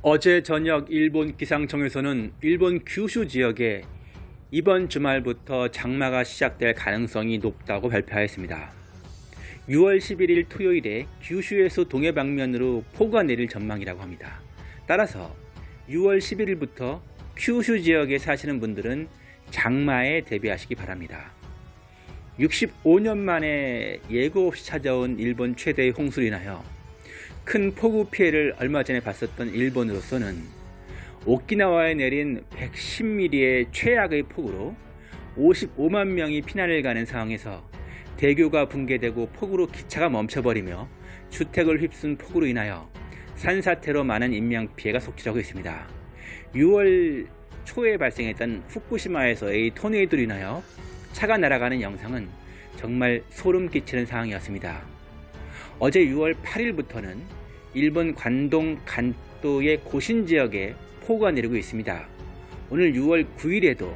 어제 저녁 일본 기상청에서는 일본 규슈 지역에 이번 주말부터 장마가 시작될 가능성이 높다고 발표하였습니다. 6월 11일 토요일에 규슈에서 동해 방면으로 폭우가 내릴 전망이라고 합니다. 따라서 6월 11일부터 큐슈 지역에 사시는 분들은 장마에 대비하시기 바랍니다. 65년 만에 예고 없이 찾아온 일본 최대의 홍수로 인하여 큰 폭우 피해를 얼마 전에 봤었던 일본으로서는 오키나와에 내린 110mm의 최악의 폭우로 55만 명이 피난을 가는 상황에서 대교가 붕괴되고 폭우로 기차가 멈춰버리며 주택을 휩쓴 폭우로 인하여 산사태로 많은 인명피해가 속출하고 있습니다. 6월 초에 발생했던 후쿠시마에서의 토네이도로 인하여 차가 날아가는 영상은 정말 소름 끼치는 상황이었습니다. 어제 6월 8일부터는 일본 관동 간도의 고신 지역에 폭우가 내리고 있습니다. 오늘 6월 9일에도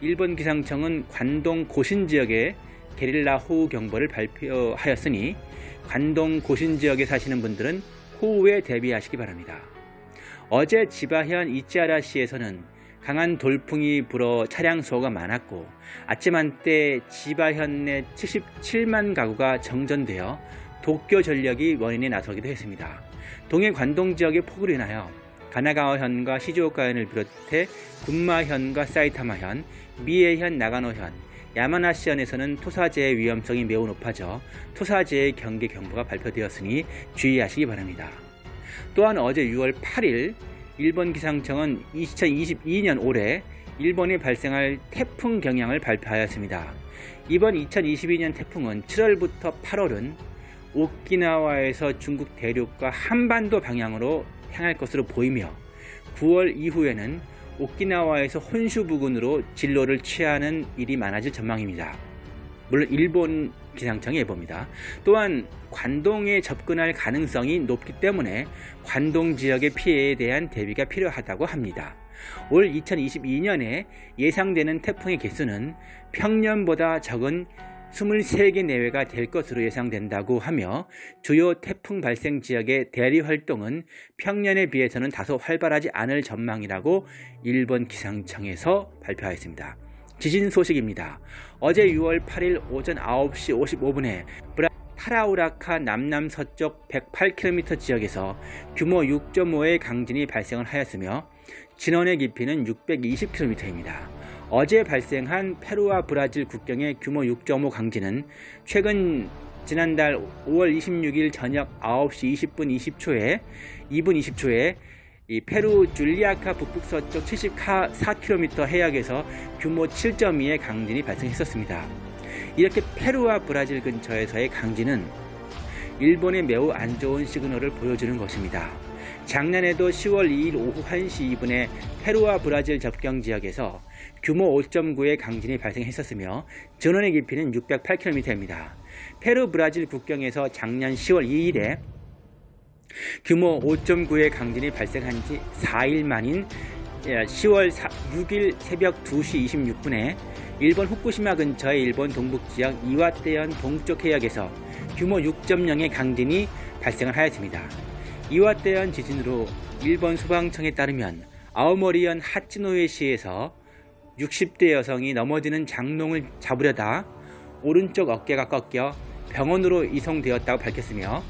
일본 기상청은 관동 고신 지역에 게릴라 호우 경보를 발표하였으니 관동 고신 지역에 사시는 분들은 호우에 대비하시기 바랍니다. 어제 지바현 이치하라시에서는 강한 돌풍이 불어 차량 수호가 많았고 아침 한때 지바현 내 77만 가구가 정전되어 도쿄 전력이 원인에 나서기도 했습니다. 동해 관동 지역의 폭우로 인하여 가나가와현과 시즈오카현을 비롯해 군마현과 사이타마현, 미에현, 나가노현, 야마나시현에서는 토사재의 위험성이 매우 높아져 토사재의 경계 경보가 발표되었으니 주의하시기 바랍니다. 또한 어제 6월 8일 일본 기상청은 2022년 올해 일본에 발생할 태풍 경향을 발표하였습니다. 이번 2022년 태풍은 7월부터 8월은 오키나와에서 중국 대륙과 한반도 방향으로 향할 것으로 보이며 9월 이후에는 오키나와에서 혼슈 부근으로 진로를 취하는 일이 많아질 전망입니다. 물론 일본 기상청의 예보입니다. 또한 관동에 접근할 가능성이 높기 때문에 관동 지역의 피해에 대한 대비가 필요하다고 합니다. 올 2022년에 예상되는 태풍의 개수는 평년보다 적은 23개 내외가 될 것으로 예상된다고 하며 주요 태풍 발생 지역의 대리 활동은 평년에 비해서는 다소 활발하지 않을 전망이라고 일본 기상청에서 발표하였습니다. 지진 소식입니다. 어제 6월 8일 오전 9시 55분에 브라 타라우라카 남남서쪽 108km 지역에서 규모 6.5의 강진이 발생을 하였으며 진원의 깊이는 620km입니다. 어제 발생한 페루와 브라질 국경의 규모 6.5 강진은 최근 지난달 5월 26일 저녁 9시 20분 20초에 2분 20초에 이 페루 줄리아카 북북서쪽 74km 해역에서 규모 7.2의 강진이 발생했었습니다. 이렇게 페루와 브라질 근처에서의 강진은 일본에 매우 안 좋은 시그널을 보여주는 것입니다. 작년에도 10월 2일 오후 1시 2분에 페루와 브라질 접경 지역에서 규모 5.9의 강진이 발생했었으며 전원의 깊이는 608km입니다. 페루 브라질 국경에서 작년 10월 2일에 규모 5.9의 강진이 발생한 지 4일 만인 10월 6일 새벽 2시 26분에 일본 후쿠시마 근처의 일본 동북지역 이와떼현 동쪽 해역에서 규모 6.0의 강진이 발생을 하였습니다. 이와떼현 지진으로 일본 소방청에 따르면 아오모리현 하치노에시에서 60대 여성이 넘어지는 장롱을 잡으려다 오른쪽 어깨가 꺾여 병원으로 이송되었다고 밝혔으며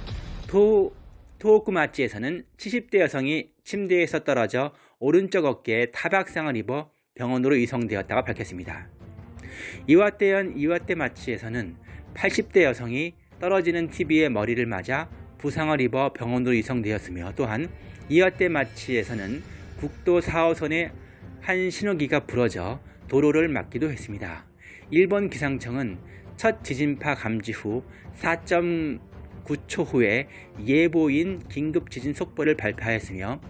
도, 토호쿠마치에서는 70대 여성이 침대에서 떨어져 오른쪽 어깨에 타박상을 입어 병원으로 이송되었다고 밝혔습니다. 이와떼현 이와떼 마치에서는 80대 여성이 떨어지는 TV에 머리를 맞아 부상을 입어 병원으로 이송되었으며 또한 이와떼 마치에서는 국도 4호선의 한 신호기가 부러져 도로를 막기도 했습니다. 일본 기상청은 첫 지진파 감지 후 4.9초 후에 예보인 긴급 지진 속보를 발표하였으며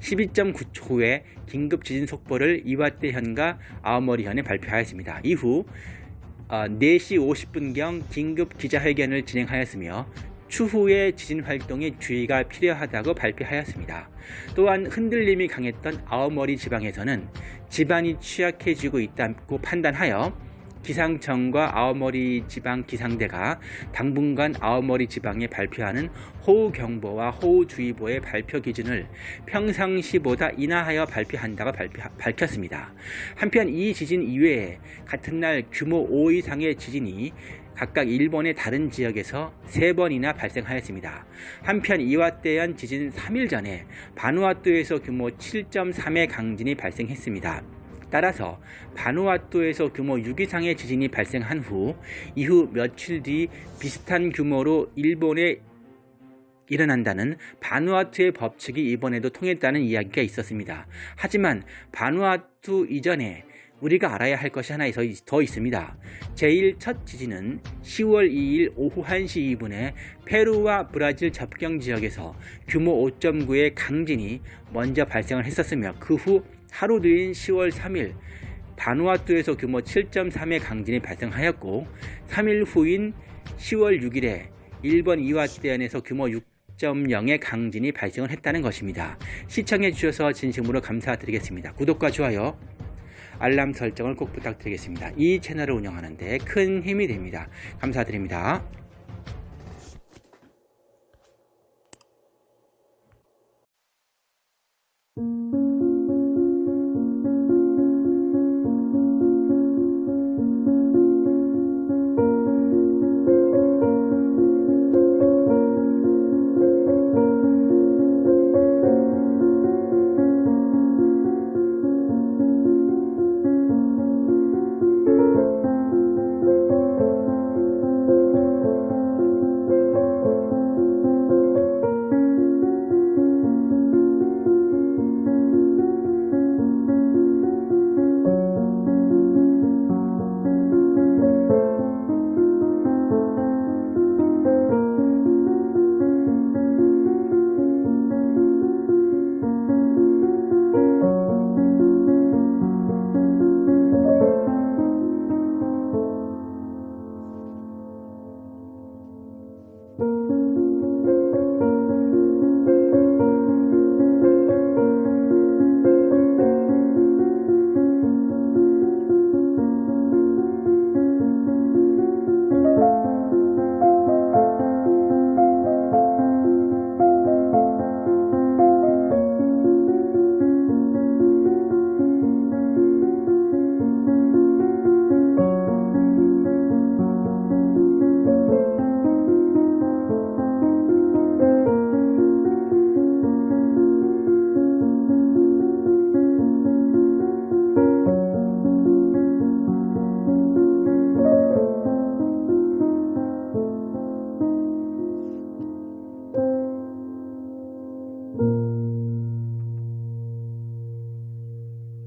12.9초 후에 긴급 지진 속보를 이와떼현과 아오모리현에 발표하였습니다. 이후 4시 어, 50분경 긴급 기자회견을 진행하였으며 추후에 지진 활동에 주의가 필요하다고 발표하였습니다. 또한 흔들림이 강했던 아오머리 지방에서는 지반이 취약해지고 있다고 판단하여 기상청과 아오모리 지방 기상대가 당분간 아오모리 지방에 발표하는 호우경보와 호우주의보의 발표 기준을 평상시보다 인하하여 발표한다고 발표, 밝혔습니다. 한편 이 지진 이외에 같은 날 규모 5 이상의 지진이 각각 일본의 다른 지역에서 3번이나 발생하였습니다. 한편 이와 때한 지진 3일 전에 바누아투에서 규모 7.3의 강진이 발생했습니다. 따라서 바누아투에서 규모 6 이상의 지진이 발생한 후 이후 며칠 뒤 비슷한 규모로 일본에 일어난다는 바누아투의 법칙이 이번에도 통했다는 이야기가 있었습니다. 하지만 바누아투 이전에 우리가 알아야 할 것이 하나 더 있습니다. 제1 첫 지진은 10월 2일 오후 1시 2분에 페루와 브라질 접경 지역에서 규모 5.9의 강진이 먼저 발생을 했었으며 그 후 하루 뒤인 10월 3일 바누아투에서 규모 7.3의 강진이 발생하였고 3일 후인 10월 6일에 일본 이와떼현에서 규모 6.0의 강진이 발생을 했다는 것입니다. 시청해 주셔서 진심으로 감사드리겠습니다. 구독과 좋아요 알람 설정을 꼭 부탁드리겠습니다. 이 채널을 운영하는 데 큰 힘이 됩니다. 감사드립니다.